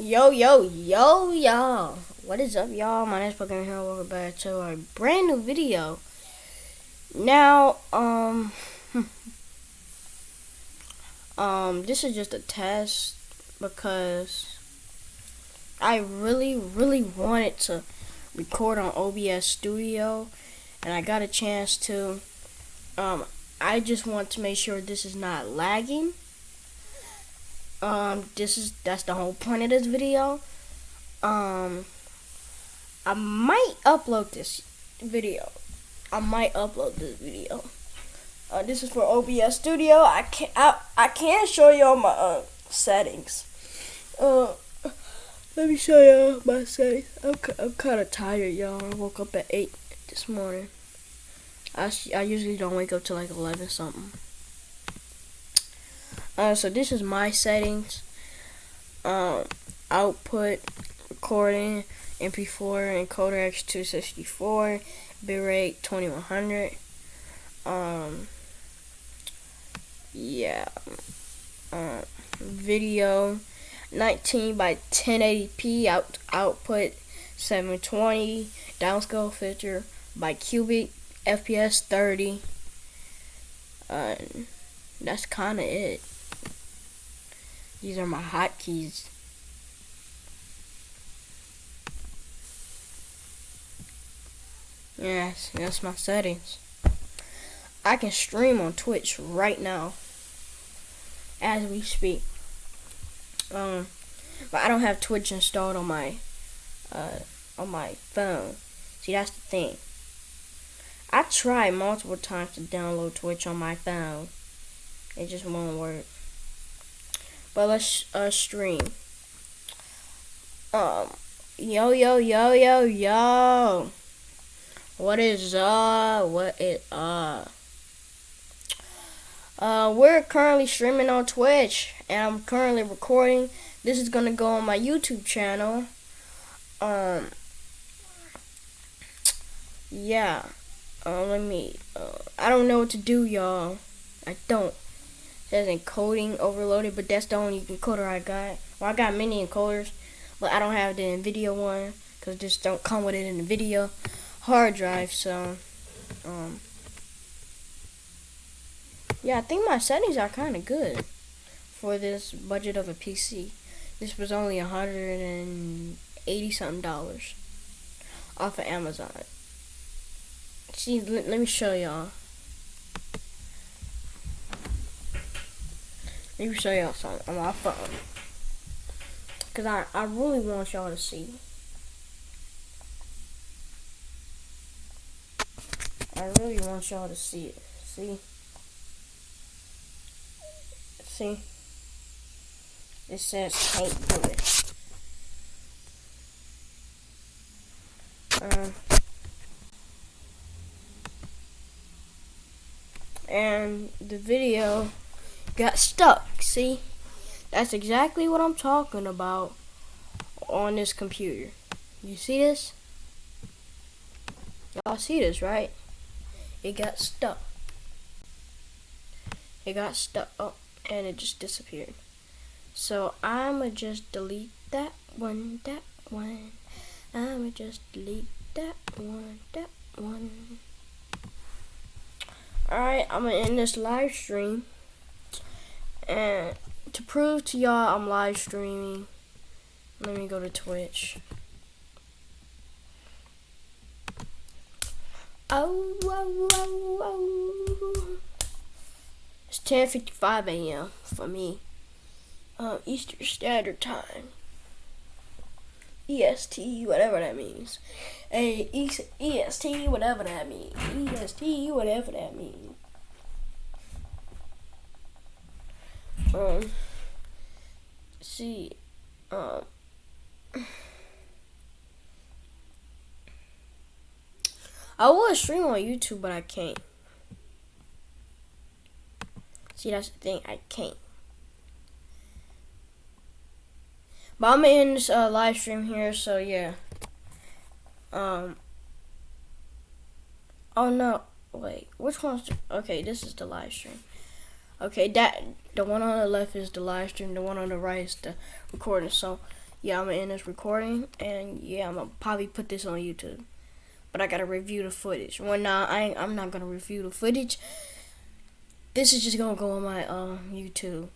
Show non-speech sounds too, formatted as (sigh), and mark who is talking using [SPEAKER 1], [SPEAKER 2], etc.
[SPEAKER 1] Yo, yo, yo, y'all. What is up, y'all? My name's Pokemon here. Welcome back to a brand new video. Now, um, (laughs) um, this is just a test because I really, really wanted to record on OBS Studio, and I got a chance to. Um, I just want to make sure this is not lagging um this is that's the whole point of this video. Um I might upload this video. I might upload this video. Uh, this is for OBS Studio. I can't I, I can't show y'all my uh, settings. Uh let me show y'all my settings. I'm, I'm kind of tired y'all. I woke up at 8 this morning. I, I usually don't wake up till like 11 something uh, so this is my settings. Um, output, recording, MP4, encoder X264, bitrate 2100. Um, yeah. Uh, video 19 by 1080p out output 720 downscale filter bicubic fps 30 uh, that's kind of it these are my hotkeys. Yes, that's my settings. I can stream on Twitch right now as we speak. Um, but I don't have Twitch installed on my uh, on my phone. See, that's the thing. I tried multiple times to download Twitch on my phone. It just won't work. But let's uh, stream. Um, yo, yo, yo, yo, yo. What is uh? What is uh? Uh, we're currently streaming on Twitch, and I'm currently recording. This is gonna go on my YouTube channel. Um, yeah. Uh, let me. Uh, I don't know what to do, y'all. I don't says encoding overloaded, but that's the only encoder I got. Well, I got many encoders, but I don't have the NVIDIA one because just don't come with it in the video hard drive. So, um, yeah, I think my settings are kind of good for this budget of a PC. This was only a hundred and eighty something dollars off of Amazon. See, let me show y'all. Let me show y'all something on my phone. Because I, I really want y'all to see. I really want y'all to see it. See? See? It says paint bullet. Um, and the video got stuck. See? That's exactly what I'm talking about on this computer. You see this? Y'all see this, right? It got stuck. It got stuck. Oh, and it just disappeared. So I'ma just delete that one, that one. I'ma just delete that one, that one. Alright, I'm gonna end this live stream. And to prove to y'all I'm live streaming, let me go to Twitch. Oh, oh, oh, oh. It's 10.55 a.m. for me. Uh, Eastern Standard Time. EST, whatever that means. Hey, EST, whatever that means. EST, whatever that means. Um see um I to stream on YouTube, but I can't. See, that's the thing. I can't. But I'm in this uh, live stream here, so yeah. Um. Oh no! Wait, which one's? Okay, this is the live stream. Okay, that the one on the left is the live stream. The one on the right is the recording. So, yeah, I'm gonna end this recording, and yeah, I'm gonna probably put this on YouTube. But I gotta review the footage. Well, nah, I I'm not gonna review the footage. This is just gonna go on my uh, YouTube.